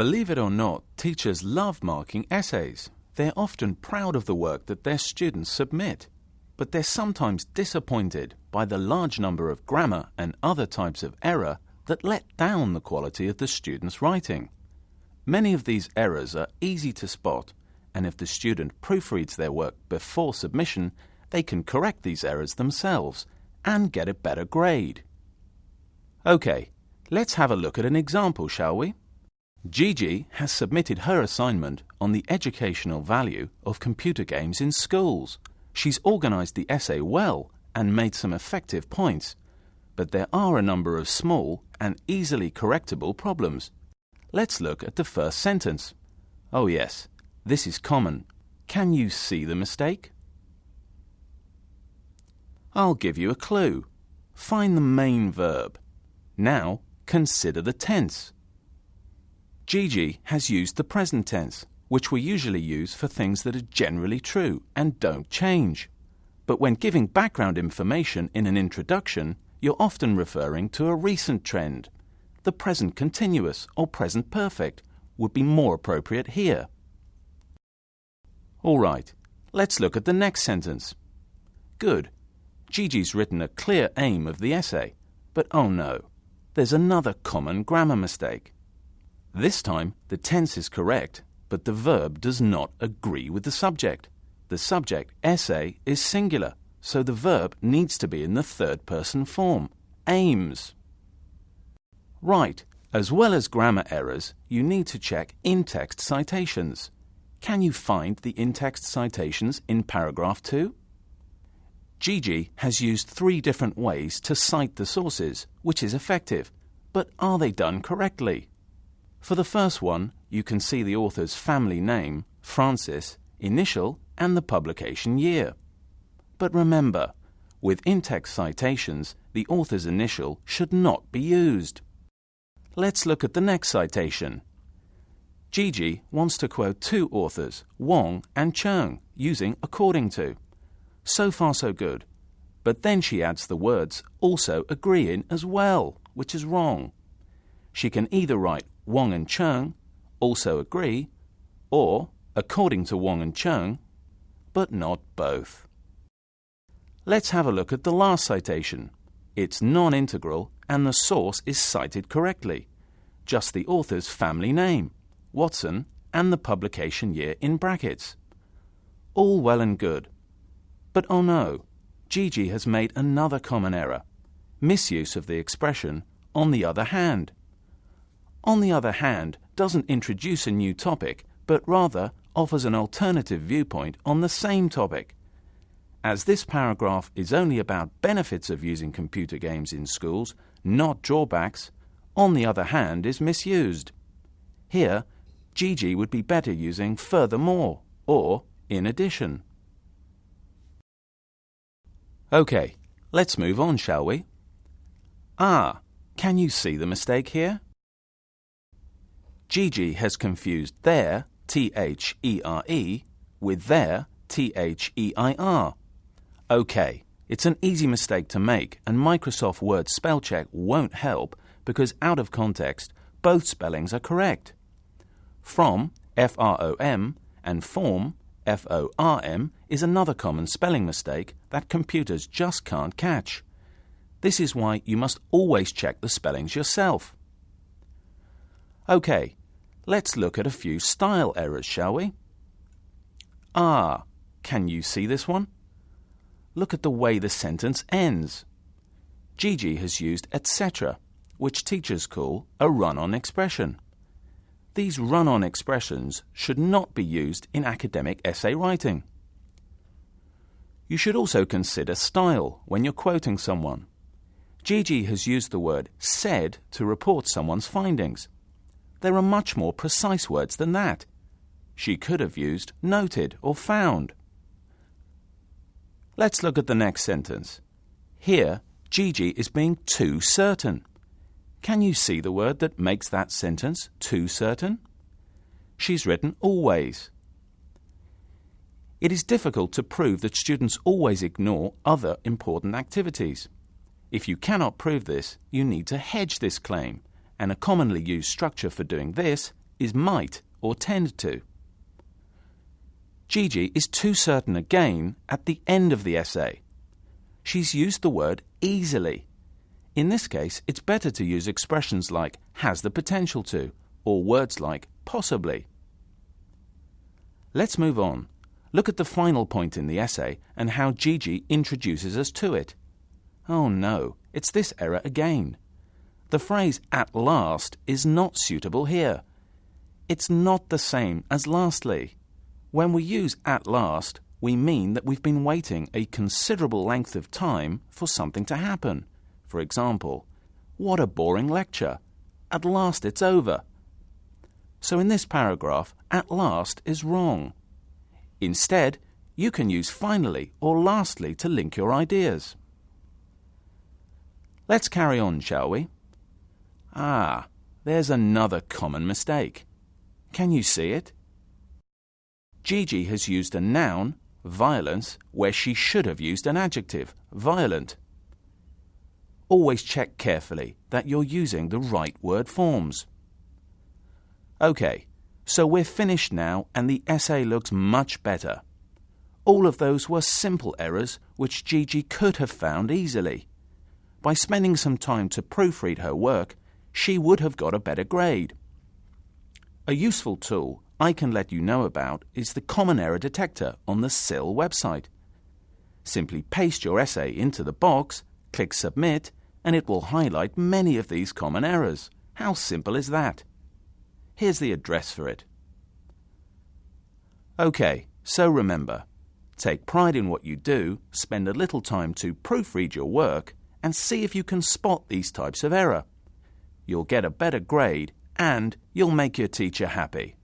Believe it or not, teachers love marking essays. They're often proud of the work that their students submit, but they're sometimes disappointed by the large number of grammar and other types of error that let down the quality of the student's writing. Many of these errors are easy to spot, and if the student proofreads their work before submission, they can correct these errors themselves and get a better grade. OK, let's have a look at an example, shall we? Gigi has submitted her assignment on the educational value of computer games in schools. She's organised the essay well and made some effective points, but there are a number of small and easily correctable problems. Let's look at the first sentence. Oh yes, this is common. Can you see the mistake? I'll give you a clue. Find the main verb. Now consider the tense. Gigi has used the present tense, which we usually use for things that are generally true and don't change. But when giving background information in an introduction, you're often referring to a recent trend. The present continuous or present perfect would be more appropriate here. All right, let's look at the next sentence. Good. Gigi's written a clear aim of the essay, but oh no, there's another common grammar mistake. This time, the tense is correct, but the verb does not agree with the subject. The subject, essay, is singular, so the verb needs to be in the third person form, aims. Right, as well as grammar errors, you need to check in-text citations. Can you find the in-text citations in paragraph 2? Gigi has used three different ways to cite the sources, which is effective, but are they done correctly? For the first one, you can see the author's family name, Francis, initial, and the publication year. But remember, with in-text citations, the author's initial should not be used. Let's look at the next citation. Gigi wants to quote two authors, Wong and Cheung, using according to. So far so good. But then she adds the words also agree in as well, which is wrong. She can either write Wong and Cheung also agree, or according to Wong and Cheung, but not both. Let's have a look at the last citation. It's non-integral and the source is cited correctly. Just the author's family name, Watson, and the publication year in brackets. All well and good. But oh no, Gigi has made another common error. Misuse of the expression on the other hand on the other hand, doesn't introduce a new topic, but rather offers an alternative viewpoint on the same topic. As this paragraph is only about benefits of using computer games in schools, not drawbacks, on the other hand is misused. Here, Gigi would be better using furthermore or in addition. OK, let's move on, shall we? Ah, can you see the mistake here? Gigi has confused there, T-H-E-R-E, with their, T-H-E-I-R. OK, it's an easy mistake to make, and Microsoft Word spell check won't help because out of context, both spellings are correct. From, F-R-O-M, and form, F-O-R-M, is another common spelling mistake that computers just can't catch. This is why you must always check the spellings yourself. OK, Let's look at a few style errors, shall we? Ah, can you see this one? Look at the way the sentence ends. Gigi has used etc., which teachers call a run-on expression. These run-on expressions should not be used in academic essay writing. You should also consider style when you're quoting someone. Gigi has used the word said to report someone's findings. There are much more precise words than that. She could have used noted or found. Let's look at the next sentence. Here, Gigi is being too certain. Can you see the word that makes that sentence too certain? She's written always. It is difficult to prove that students always ignore other important activities. If you cannot prove this, you need to hedge this claim and a commonly used structure for doing this is might or tend to. Gigi is too certain again at the end of the essay. She's used the word easily. In this case, it's better to use expressions like has the potential to or words like possibly. Let's move on. Look at the final point in the essay and how Gigi introduces us to it. Oh no, it's this error again. The phrase at last is not suitable here. It's not the same as lastly. When we use at last, we mean that we've been waiting a considerable length of time for something to happen. For example, what a boring lecture. At last it's over. So in this paragraph, at last is wrong. Instead, you can use finally or lastly to link your ideas. Let's carry on, shall we? Ah, there's another common mistake. Can you see it? Gigi has used a noun, violence, where she should have used an adjective, violent. Always check carefully that you're using the right word forms. OK, so we're finished now and the essay looks much better. All of those were simple errors which Gigi could have found easily. By spending some time to proofread her work, she would have got a better grade. A useful tool I can let you know about is the Common Error Detector on the CILL website. Simply paste your essay into the box, click Submit, and it will highlight many of these common errors. How simple is that? Here's the address for it. OK, so remember, take pride in what you do, spend a little time to proofread your work, and see if you can spot these types of error. You'll get a better grade and you'll make your teacher happy.